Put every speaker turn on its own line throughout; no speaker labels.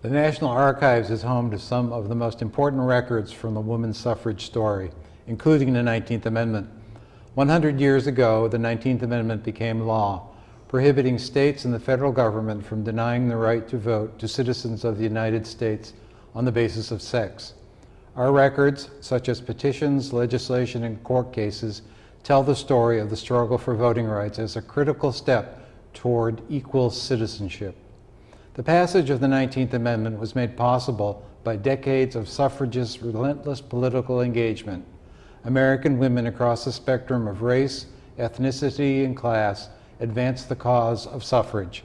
The National Archives is home to some of the most important records from the women's suffrage story, including the 19th Amendment. 100 years ago, the 19th Amendment became law, prohibiting states and the federal government from denying the right to vote to citizens of the United States on the basis of sex. Our records, such as petitions, legislation, and court cases, tell the story of the struggle for voting rights as a critical step toward equal citizenship. The passage of the 19th Amendment was made possible by decades of suffragists' relentless political engagement. American women across the spectrum of race, ethnicity, and class advanced the cause of suffrage.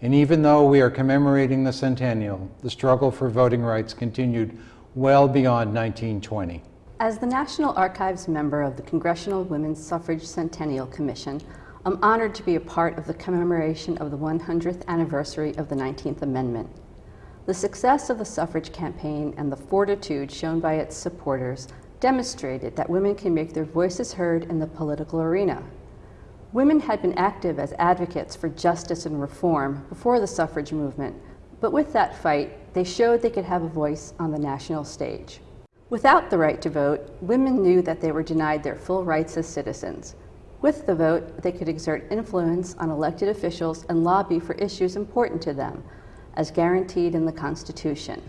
And even though we are commemorating the centennial, the struggle for voting rights continued well beyond 1920.
As the National Archives member of the Congressional Women's Suffrage Centennial Commission, I'm honored to be a part of the commemoration of the 100th anniversary of the 19th Amendment. The success of the suffrage campaign and the fortitude shown by its supporters demonstrated that women can make their voices heard in the political arena. Women had been active as advocates for justice and reform before the suffrage movement, but with that fight, they showed they could have a voice on the national stage. Without the right to vote, women knew that they were denied their full rights as citizens, with the vote, they could exert influence on elected officials and lobby for issues important to them, as guaranteed in the Constitution.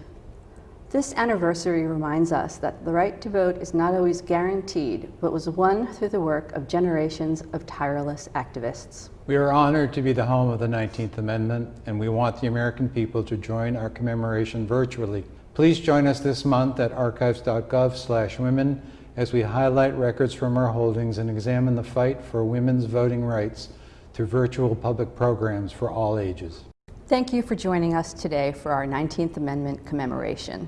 This anniversary reminds us that the right to vote is not always guaranteed, but was won through the work of generations of tireless activists.
We are honored to be the home of the 19th Amendment, and we want the American people to join our commemoration virtually. Please join us this month at archives.gov women as we highlight records from our holdings and examine the fight for women's voting rights through virtual public programs for all ages.
Thank you for joining us today for our 19th Amendment commemoration.